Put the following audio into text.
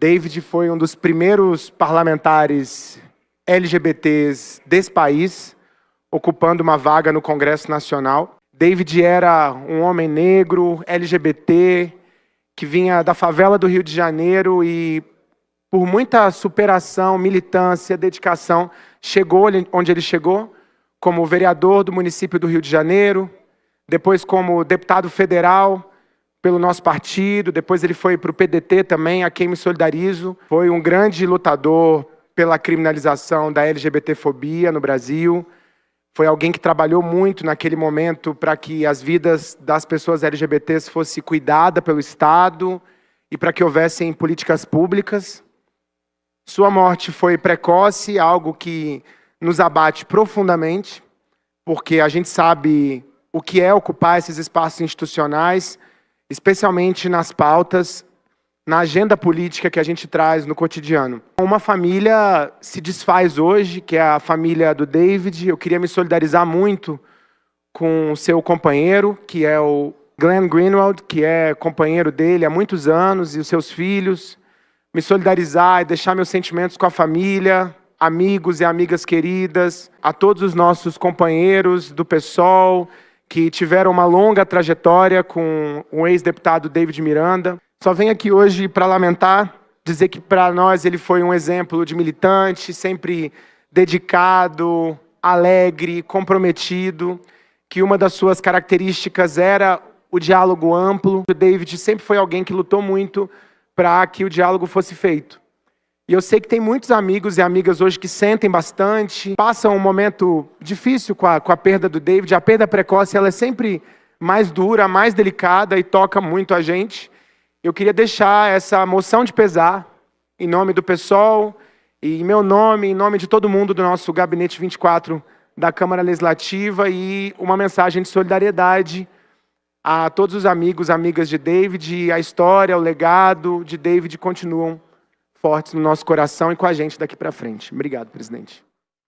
David foi um dos primeiros parlamentares LGBTs desse país, ocupando uma vaga no Congresso Nacional. David era um homem negro, LGBT, que vinha da favela do Rio de Janeiro e, por muita superação, militância, dedicação, chegou onde ele chegou, como vereador do município do Rio de Janeiro, depois como deputado federal, pelo nosso partido, depois ele foi para o PDT também, a quem me solidarizo. Foi um grande lutador pela criminalização da LGBTfobia no Brasil. Foi alguém que trabalhou muito naquele momento para que as vidas das pessoas LGBTs fossem cuidadas pelo Estado e para que houvessem políticas públicas. Sua morte foi precoce, algo que nos abate profundamente, porque a gente sabe o que é ocupar esses espaços institucionais, especialmente nas pautas, na agenda política que a gente traz no cotidiano. Uma família se desfaz hoje, que é a família do David. Eu queria me solidarizar muito com o seu companheiro, que é o Glenn Greenwald, que é companheiro dele há muitos anos, e os seus filhos. Me solidarizar e deixar meus sentimentos com a família, amigos e amigas queridas, a todos os nossos companheiros do PSOL, que tiveram uma longa trajetória com o ex-deputado David Miranda. Só venho aqui hoje para lamentar, dizer que para nós ele foi um exemplo de militante, sempre dedicado, alegre, comprometido, que uma das suas características era o diálogo amplo. O David sempre foi alguém que lutou muito para que o diálogo fosse feito. E eu sei que tem muitos amigos e amigas hoje que sentem bastante, passam um momento difícil com a, com a perda do David. A perda precoce ela é sempre mais dura, mais delicada e toca muito a gente. Eu queria deixar essa moção de pesar em nome do pessoal e em meu nome, em nome de todo mundo do nosso Gabinete 24 da Câmara Legislativa e uma mensagem de solidariedade a todos os amigos, amigas de David. A história, o legado de David continuam fortes no nosso coração e com a gente daqui para frente. Obrigado, presidente.